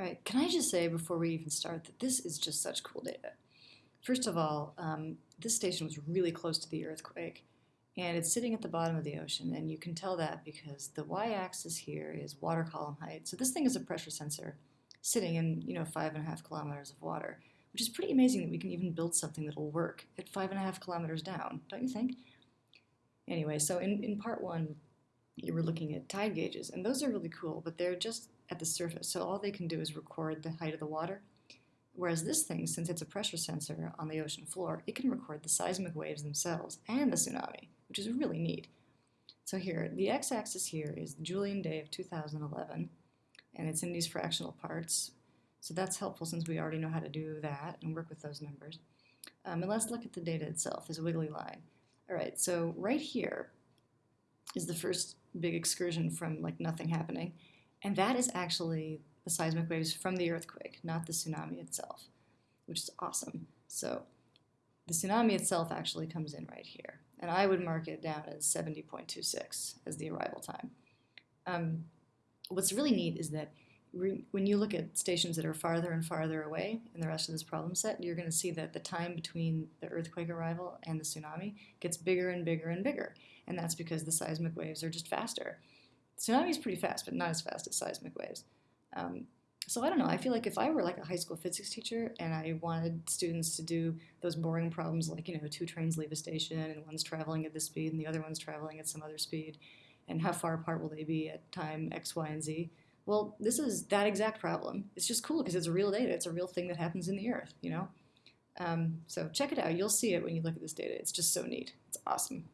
Right, can I just say before we even start that this is just such cool data. First of all, um, this station was really close to the earthquake, and it's sitting at the bottom of the ocean, and you can tell that because the y-axis here is water column height. So this thing is a pressure sensor sitting in, you know, five and a half kilometers of water, which is pretty amazing that we can even build something that'll work at five and a half kilometers down, don't you think? Anyway, so in, in part one, you were looking at tide gauges, and those are really cool, but they're just at the surface. So all they can do is record the height of the water. Whereas this thing, since it's a pressure sensor on the ocean floor, it can record the seismic waves themselves and the tsunami, which is really neat. So here, the x-axis here is Julian day of 2011, and it's in these fractional parts. So that's helpful since we already know how to do that and work with those numbers. Um, and let's look at the data itself, a wiggly line. All right, so right here is the first big excursion from like nothing happening. And that is actually the seismic waves from the earthquake, not the tsunami itself, which is awesome. So the tsunami itself actually comes in right here. And I would mark it down as 70.26 as the arrival time. Um, what's really neat is that when you look at stations that are farther and farther away in the rest of this problem set, you're going to see that the time between the earthquake arrival and the tsunami gets bigger and bigger and bigger. And that's because the seismic waves are just faster. Tsunami is pretty fast, but not as fast as seismic waves. Um, so I don't know. I feel like if I were like a high school physics teacher and I wanted students to do those boring problems like, you know, two trains leave a station and one's traveling at this speed and the other one's traveling at some other speed, and how far apart will they be at time X, Y, and Z? Well, this is that exact problem. It's just cool because it's real data. It's a real thing that happens in the earth, you know? Um, so check it out. You'll see it when you look at this data. It's just so neat. It's awesome.